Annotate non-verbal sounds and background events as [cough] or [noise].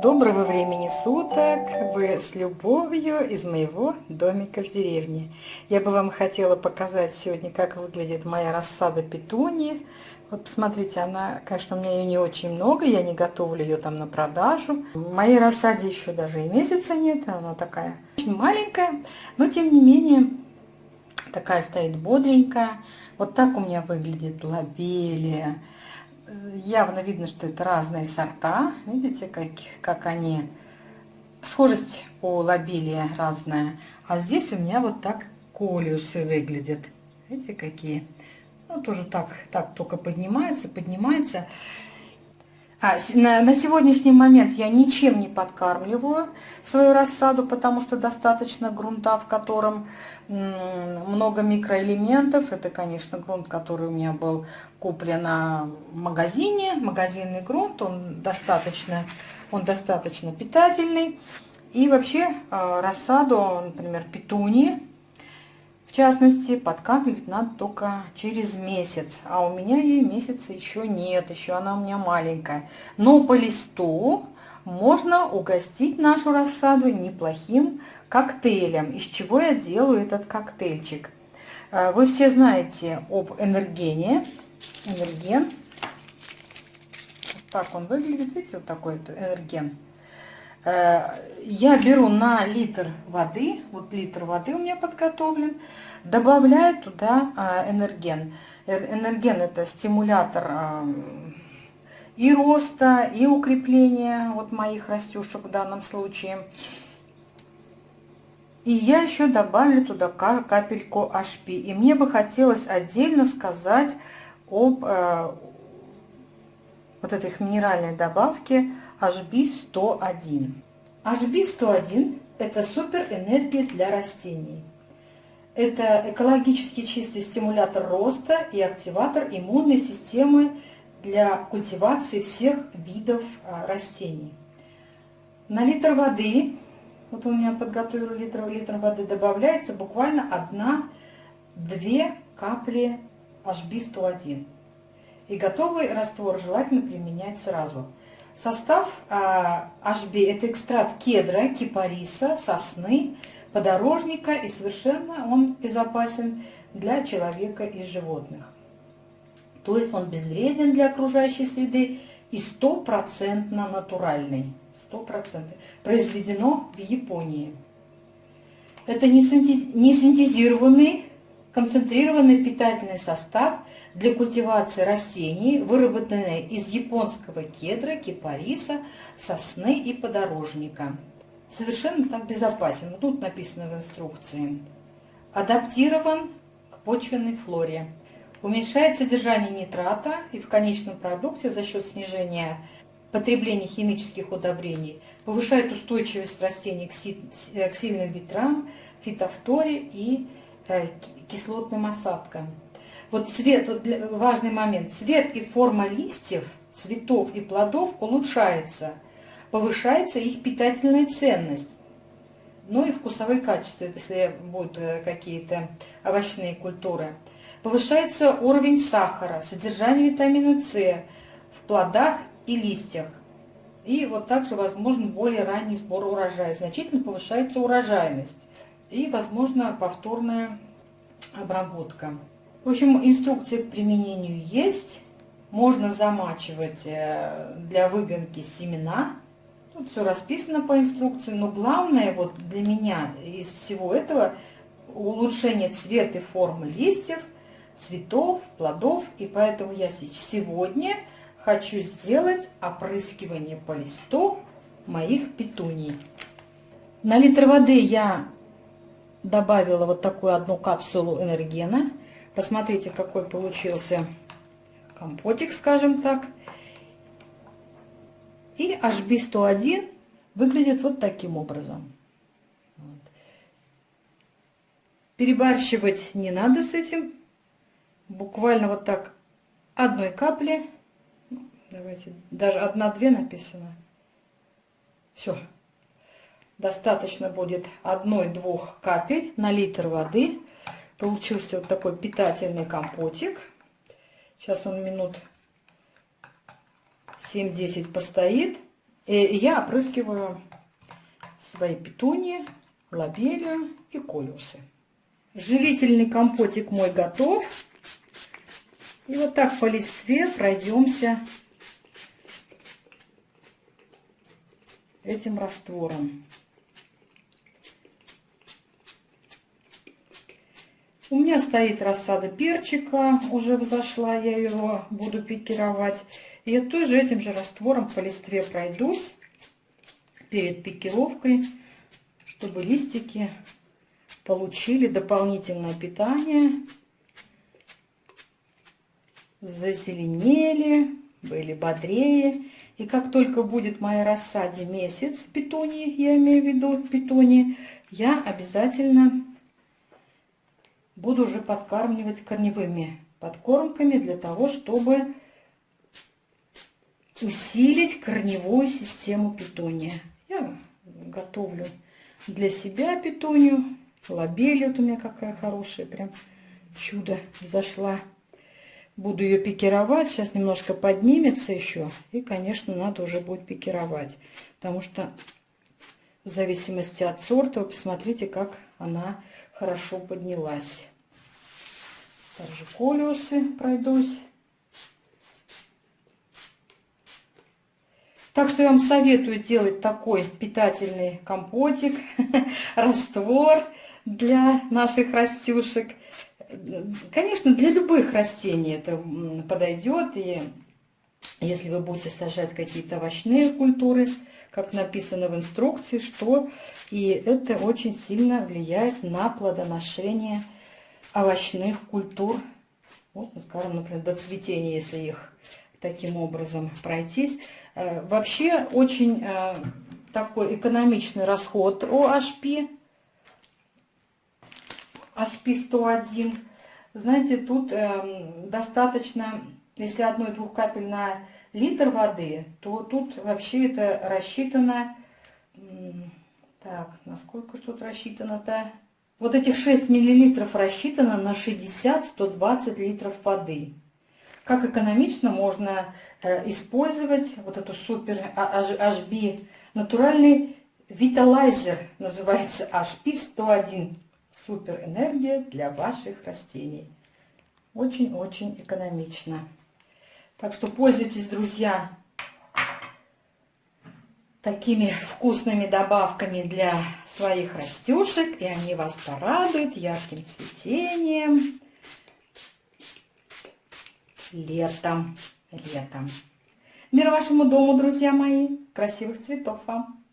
Доброго времени суток! Вы с любовью из моего домика в деревне. Я бы вам хотела показать сегодня, как выглядит моя рассада петунии. Вот посмотрите, она, конечно, у меня ее не очень много, я не готовлю ее там на продажу. В моей рассаде еще даже и месяца нет, она такая очень маленькая, но тем не менее такая стоит бодренькая. Вот так у меня выглядит лобелия. Явно видно, что это разные сорта. Видите, как, как они... Схожесть у лобелия разная. А здесь у меня вот так колиусы выглядят. Видите, какие? Ну, тоже так, так только поднимается, поднимается. А, на, на сегодняшний момент я ничем не подкармливаю свою рассаду, потому что достаточно грунта, в котором много микроэлементов. Это, конечно, грунт, который у меня был куплен в магазине. Магазинный грунт, он достаточно, он достаточно питательный. И вообще а, рассаду, например, петунии, в частности, подкапливать надо только через месяц. А у меня ей месяца еще нет, еще она у меня маленькая. Но по листу можно угостить нашу рассаду неплохим коктейлем. Из чего я делаю этот коктейльчик? Э, вы все знаете об энергене. Энерген. Вот так он выглядит. Видите, вот такой энерген. Э, я беру на литр воды, вот литр воды у меня подготовлен, добавляю туда а, энерген. Энерген это стимулятор а, и роста, и укрепления вот моих растюшек в данном случае. И я еще добавлю туда капельку HP. И мне бы хотелось отдельно сказать об э, вот этой минеральной добавке HB101. HB101 – это суперэнергия для растений. Это экологически чистый стимулятор роста и активатор иммунной системы для культивации всех видов а, растений. На литр воды, вот у меня подготовила литр, литр воды, добавляется буквально 1-2 капли HB101. И готовый раствор желательно применять сразу. Состав а, HB – это экстракт кедра, кипариса, сосны, подорожника и совершенно он безопасен для человека и животных. То есть он безвреден для окружающей среды и стопроцентно натуральный. 100%. Произведено в Японии. Это не синтезированный, концентрированный питательный состав для культивации растений, выработанный из японского кедра, кипариса, сосны и подорожника совершенно там безопасен. Тут написано в инструкции. Адаптирован к почвенной флоре. Уменьшает содержание нитрата и в конечном продукте за счет снижения потребления химических удобрений повышает устойчивость растений к сильным ветрам, фитофторе и э, кислотным осадкам. Вот цвет, вот важный момент, цвет и форма листьев, цветов и плодов улучшается – повышается их питательная ценность. Ну и вкусовые качества, если будут э, какие-то овощные культуры. Повышается уровень сахара, содержание витамина С в плодах и листьях. И вот также возможен более ранний сбор урожая. Значительно повышается урожайность. И, возможно, повторная обработка. В общем, инструкция к применению есть. Можно замачивать э, для выгонки семена Тут все расписано по инструкции, но главное вот для меня из всего этого улучшение цвета и формы листьев, цветов, плодов. И поэтому я сегодня хочу сделать опрыскивание по листу моих петуний. На литр воды я добавила вот такую одну капсулу энергена. Посмотрите, какой получился компотик, скажем так. И HB101 выглядит вот таким образом. Вот. Перебарщивать не надо с этим. Буквально вот так одной капли. Ну, давайте, даже одна-две написано. Все. Достаточно будет одной-двух капель на литр воды. Получился вот такой питательный компотик. Сейчас он минут 7-10 постоит И я опрыскиваю свои петунии, лобелию и колюсы. Живительный компотик мой готов. И вот так по листве пройдемся этим раствором. У меня стоит рассада перчика, уже взошла, я его буду пикировать. Я тоже этим же раствором по листве пройдусь перед пикировкой, чтобы листики получили дополнительное питание, зазеленели, были бодрее. И как только будет моя рассаде месяц питонии, я имею в виду питонии, я обязательно буду уже подкармливать корневыми подкормками для того, чтобы усилить корневую систему питония. Я готовлю для себя питонию. Лобель вот у меня какая хорошая, прям чудо зашла. Буду ее пикировать. Сейчас немножко поднимется еще. И, конечно, надо уже будет пикировать. Потому что в зависимости от сорта, вы посмотрите, как она хорошо поднялась. Также колиусы пройдусь. Так что я вам советую делать такой питательный компотик, [laughs] раствор для наших растюшек. Конечно, для любых растений это подойдет. И если вы будете сажать какие-то овощные культуры, как написано в инструкции, что и это очень сильно влияет на плодоношение овощных культур. Вот, ну, скажем, например, до цветения, если их таким образом пройтись. Э, вообще очень э, такой экономичный расход OHP. HP 101. Знаете, тут эм, достаточно, если одной-двух капель на литр воды, то тут вообще это рассчитано... Так, насколько тут рассчитано-то? Вот этих 6 миллилитров рассчитано на 60-120 литров воды. Как экономично можно э, использовать вот эту супер HB натуральный виталайзер, называется HP 101. Супер энергия для ваших растений. Очень-очень экономично. Так что пользуйтесь, друзья, такими вкусными добавками для своих растюшек, и они вас порадуют ярким цветением летом. Летом. Мир вашему дому, друзья мои. Красивых цветов вам.